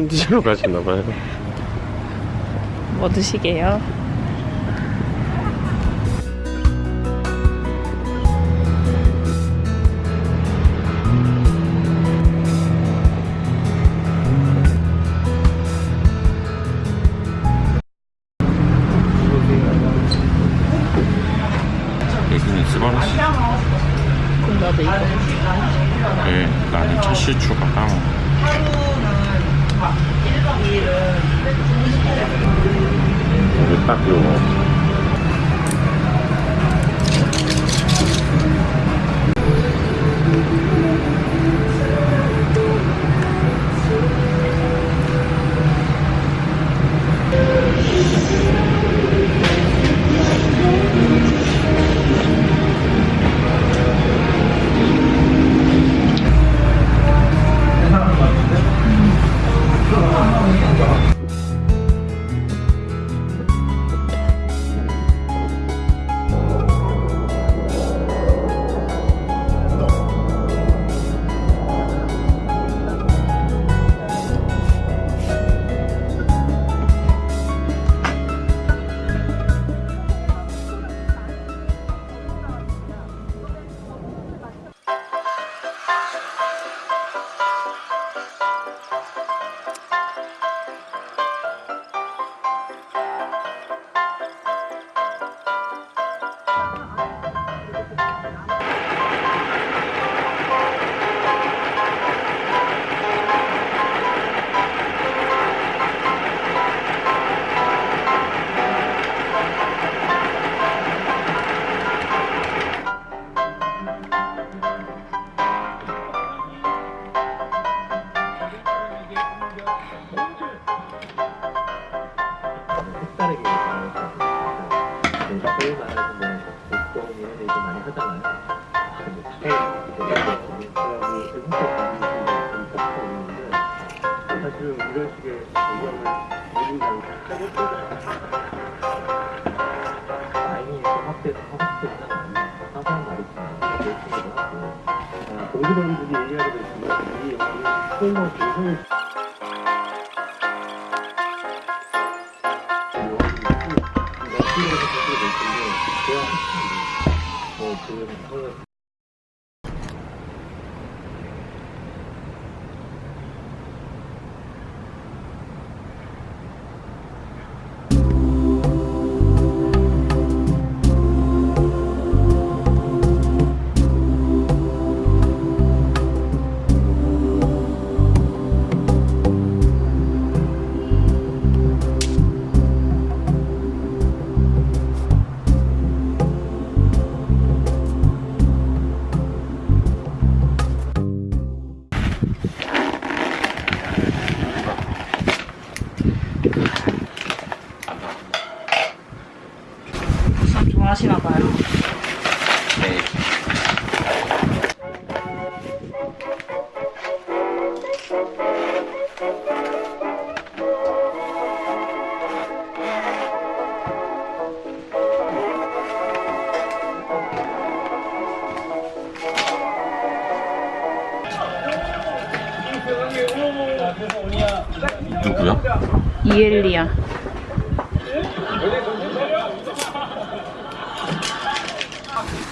점심 드시러 가시나봐요 뭐 드시게요? Matthew. 사실은 이런 식의 영향을 미국이랑 다행히 확대 확대는 사소한 말이지만 그렇기도 하고 동기들이 얘기하게 됐지만 이 영향이 소위만 굉장히 참 하시나 봐요. 네. 누구야? 이엘리야.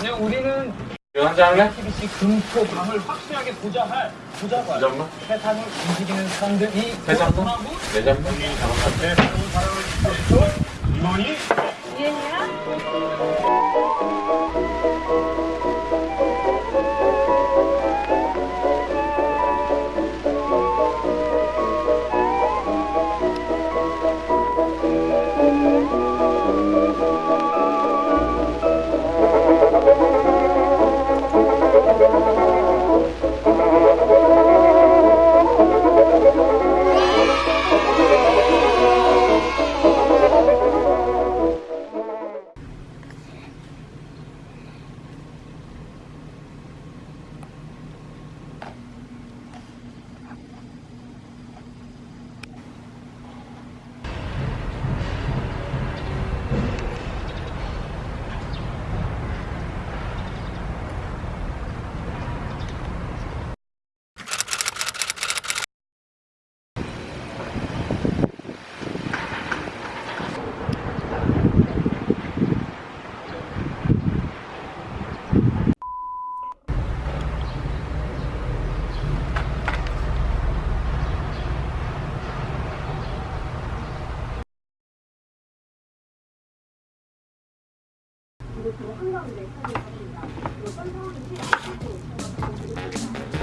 아니요, 우리는 한잔 할래? TBC 금토 강을 확실하게 보좌할 보좌관 잠깐만. 세상을 움직이는 사람들 이세 잔만? 네 잔만? 임원이 그리고 그 한가운데 사진을 가니다. 그리고 썬타운을 피해 고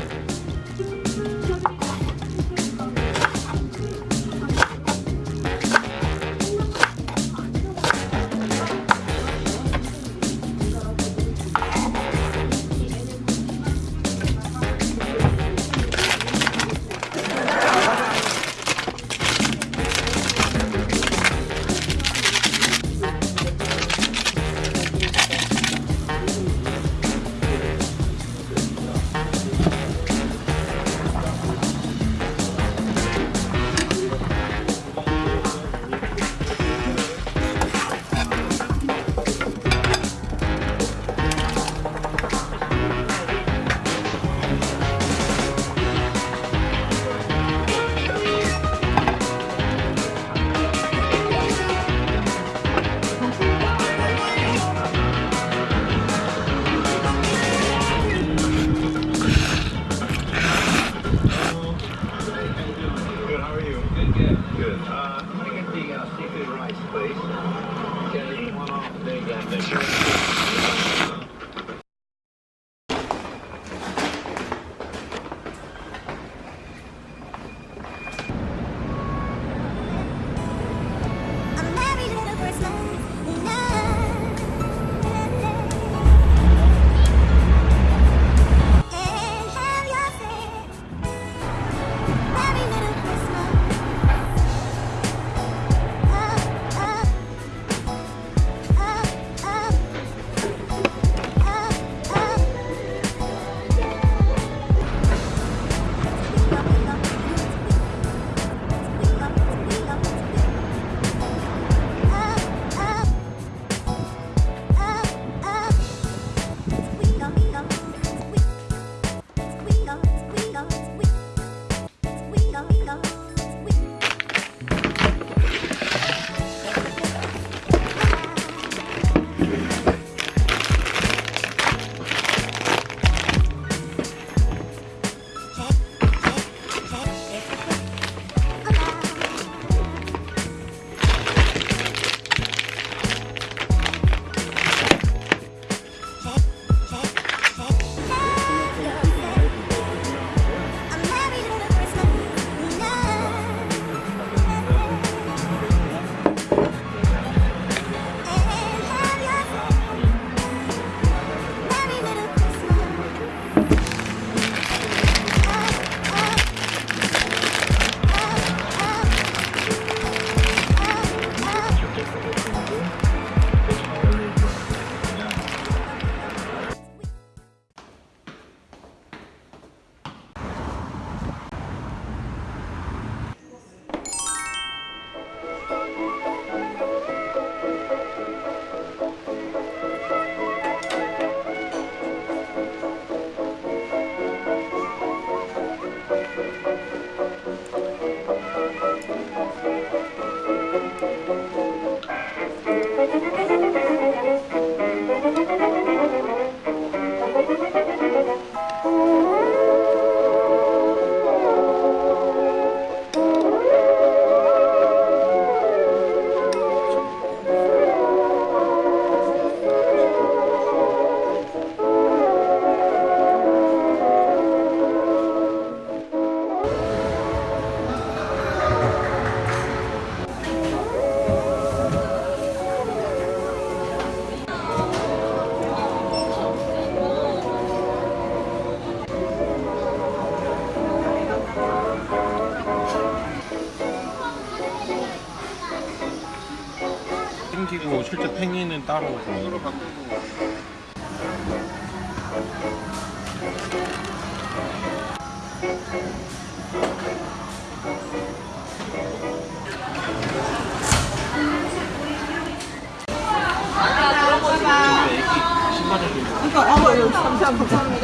땡기고 실제 팽이는 따로 바꾸고 이거 어, 여기 감사합니다.